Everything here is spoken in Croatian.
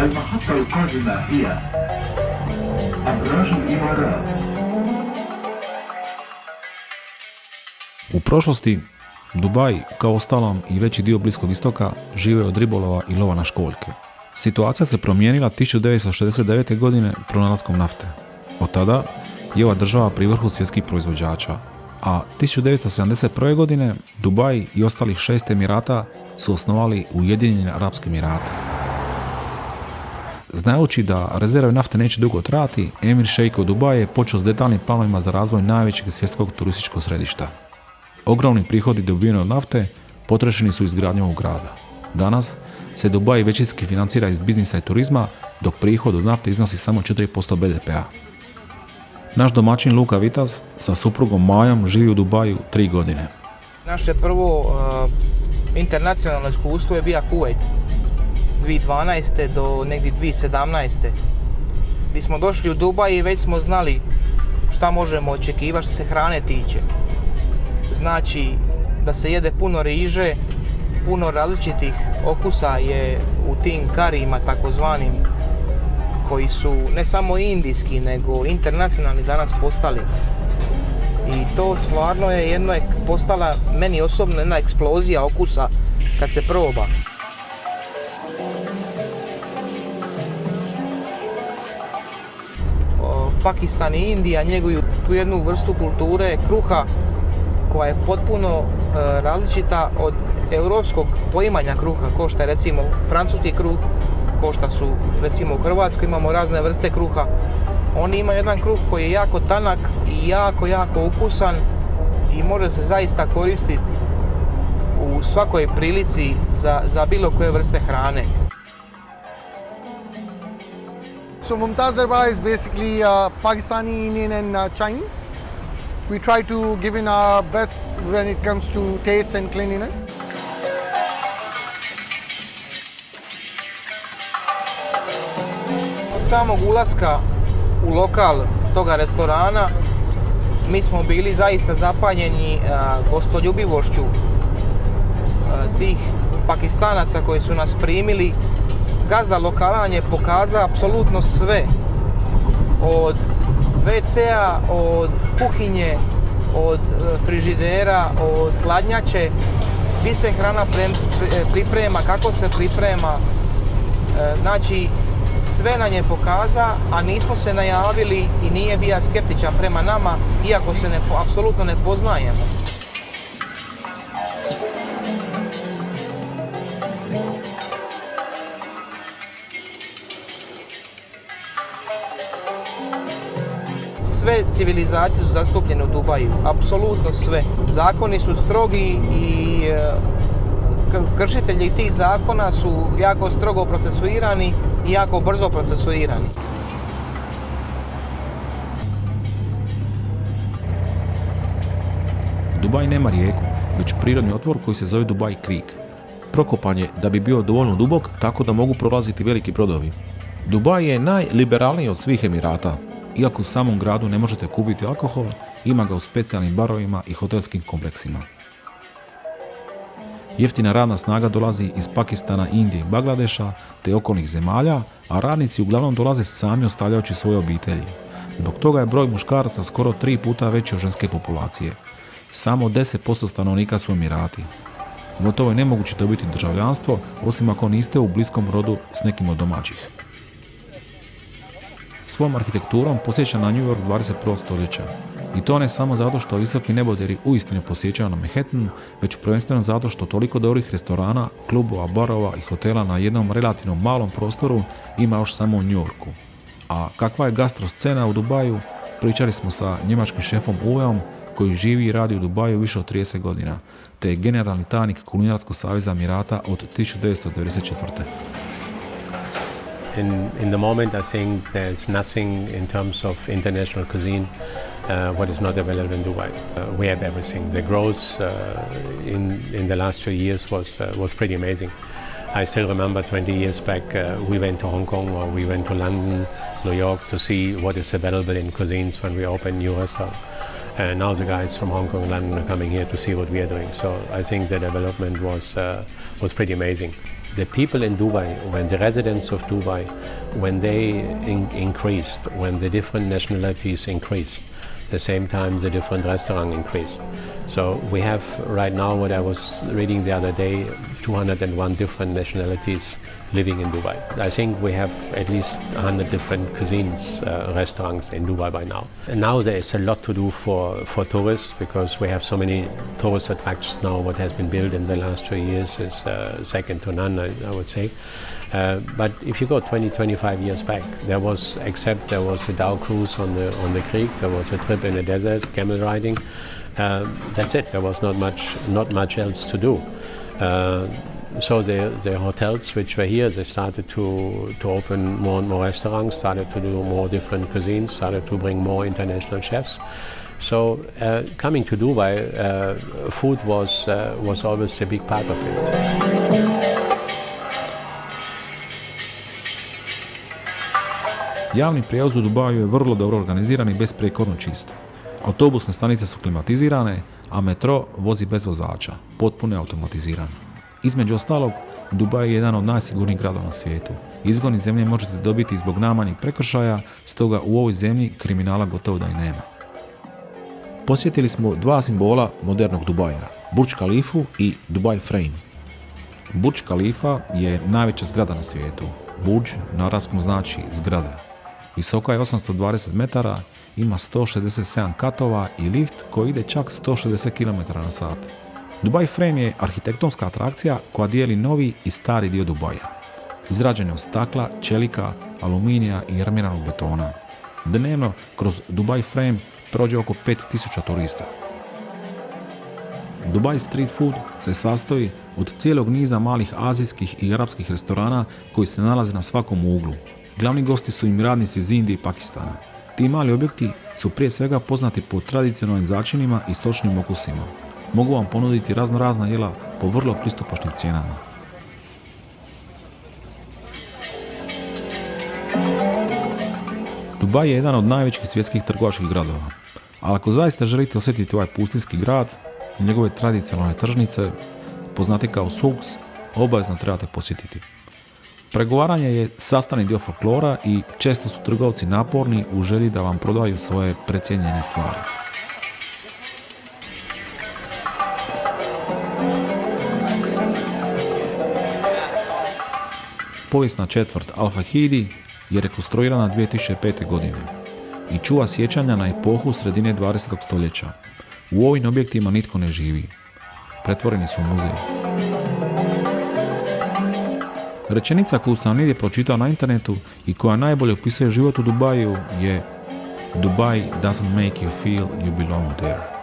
المحطة القادمة هي أبراج الإمارات U prošlosti, Dubaj, kao ostalom i veći dio Bliskog istoka, žive od ribolova i lova na školjke. Situacija se promijenila 1969. godine pronalaskom nafte. Od tada je ova država pri vrhu svjetskih proizvođača, a 1971. godine Dubaj i ostalih šest emirata su osnovali Ujedinjene Arapske Emirate. Znajući da rezerve nafte neće dugo trajati, Emir Sheikh od Dubaja je počeo s detaljnim planovima za razvoj najvećeg svjetskog turističkog središta. Ogromni prihodi dobiveni od nafte potrošeni su izgradnjom grada. Danas se Dubaj većinski financira iz biznisa i turizma, dok prihod od nafte iznosi samo 4% BDP-a. Naš domaćin Luka Vitas sa suprugom Majom živi u Dubaju tri godine. Naše prvo uh, internacionalno iskustvo je bio Kuwait 2012. do negdje 2017. Gdje smo došli u Dubaj i već smo znali šta možemo očekivati što se hrane tiče. Znači da se jede puno riže, puno različitih okusa je u tim karijima takozvanim koji su ne samo indijski nego internacionalni danas postali. I to stvarno je jedno je postala meni osobno jedna eksplozija okusa kad se proba. Pakistan i Indija njeguju tu jednu vrstu kulture kruha koja je potpuno e, različita od europskog poimanja kruha, ko što je recimo francuski kruh, ko što su recimo u Hrvatskoj imamo razne vrste kruha. Oni imaju jedan kruh koji je jako tanak i jako, jako ukusan i može se zaista koristiti u svakoj prilici za, za bilo koje vrste hrane. So Mumtaz Darbar is basically uh, Pakistani, Indian and uh, Chinese. We try to give in our best when it comes to taste and cleanliness. Od samog ulaska u lokal toga restorana mi smo bili zaista zapanjeni a, gostoljubivošću tih pakistanaca koji su nas primili. Gazda lokala nam je pokazao apsolutno sve. Od WC-a, od kuhinje, od e, frižidera, od hladnjače, gdje se hrana pri- priprema, kako se priprema. E, Znači, sve nam je pokaza, a nismo se najavili i nije bio skeptičan prema nama, iako se ne, apsolutno ne poznajemo. Sve civilizacije su zastupljene u Dubaju, apsolutno sve. Zakoni su strogi i e, kršitelji tih zakona su jako strogo procesuirani i jako brzo procesuirani. Dubaj nema rijeku, već prirodni otvor koji se zove Dubaj Creek. Prokopan je da bi bio dovoljno dubok tako da mogu prolaziti veliki brodovi. Dubaj je najliberalniji od svih Emirata. Iako u samom gradu ne možete kupiti alkohol, ima ga u specijalnim barovima i hotelskim kompleksima. Jeftina radna snaga dolazi iz Pakistana, Indije i Bangladeša te okolnih zemalja, a radnici uglavnom dolaze sami ostavljajući svoje obitelji. Zbog toga je broj muškaraca skoro tri puta veći od ženske populacije. Samo 10% stanovnika su Emirati. Gotovo je nemoguće dobiti državljanstvo, osim ako niste u bliskom rodu s nekim od domaćih. Svom arhitekturom posjeća na New York 21. stoljeća. I to ne samo zato što visoki neboderi uistinu posjećaju na Manhattanu, već prvenstveno zato što toliko dobrih restorana, klubova, barova i hotela na jednom relativno malom prostoru ima još samo u New Yorku. A kakva je gastro scena u Dubaju, pričali smo sa njemačkim šefom Uveom koji živi i radi u Dubaju više od 30 godina, te je generalni tajnik Kulinarskog saveza Emirata od 1994. In, in the moment, I think there's nothing in terms of international cuisine uh, what is not available in Dubai. Uh, we have everything. The growth uh, in, in the last two years was, uh, was pretty amazing. I still remember 20 years back, uh, we went to Hong Kong or we went to London, New York to see what is available in cuisines when we open new restaurants. And now the guys from Hong Kong and London are coming here to see what we are doing. So I think the development was, uh, was pretty amazing. The people in Dubai, when the residents of Dubai, when they in increased, when the different nationalities increased, the same time the different restaurant increased. So we have right now what I was reading the other day, 201 different nationalities living in Dubai. I think we have at least 100 different cuisines, uh, restaurants in Dubai by now. And now there is a lot to do for, for tourists because we have so many tourist attractions now. What has been built in the last two years is uh, second to none, I, I would say. Uh, but if you go 20, 25 years back, there was, except there was a Dow cruise on the, on the creek, there was a trip in the desert, camel riding. Um, that's it. There was not much, not much else to do. Uh, so the, the hotels which were here, they started to, to open more and more restaurants, started to do more different cuisines, started to bring more international chefs. So uh, coming to Dubai, uh, food was, uh, was always a big part of it. Javni prijevoz u Dubaju je vrlo dobro organiziran i besprijekorno čist. Autobusne stanice su klimatizirane, a metro vozi bez vozača, potpuno automatiziran. Između ostalog, Dubaj je jedan od najsigurnijih gradova na svijetu. Izgon iz zemlje možete dobiti zbog namanjih prekršaja, stoga u ovoj zemlji kriminala gotovo da i nema. Posjetili smo dva simbola modernog Dubaja, Burj Khalifu i Dubai Frame. Burj Khalifa je najveća zgrada na svijetu. Burj na arapskom znači zgrada. Visoka je 820 metara, ima 167 katova i lift koji ide čak 160 km na sat. Dubai Frame je arhitektonska atrakcija koja dijeli novi i stari dio Dubaja. Izrađen je od stakla, čelika, aluminija i armiranog betona. Dnevno kroz Dubai Frame prođe oko 5000 turista. Dubai Street Food se sastoji od cijelog niza malih azijskih i arapskih restorana koji se nalaze na svakom uglu. Glavni gosti su im radnici iz Indije i Pakistana. Ti mali objekti su prije svega poznati po tradicionalnim začinima i sočnim okusima. Mogu vam ponuditi razno razna jela po vrlo pristupačnim cijenama. Dubaj je jedan od najvećih svjetskih trgovačkih gradova, ali ako zaista želite osjetiti ovaj pustinski grad, njegove tradicionalne tržnice, poznati kao Souks, obavezno trebate posjetiti. Pregovaranje je sastavni dio folklora i često su trgovci naporni u želji da vam prodaju svoje precijenjene stvari. Povijesna četvrt Al-Fahidi je rekonstruirana 2005. godine i čuva sjećanja na epohu sredine 20. stoljeća. U ovim objektima nitko ne živi. Pretvoreni su u muzej. Rečenica koju sam negdje pročitao na internetu i koja najbolje opisuje život u Dubaju je Dubai doesn't make you feel you belong there.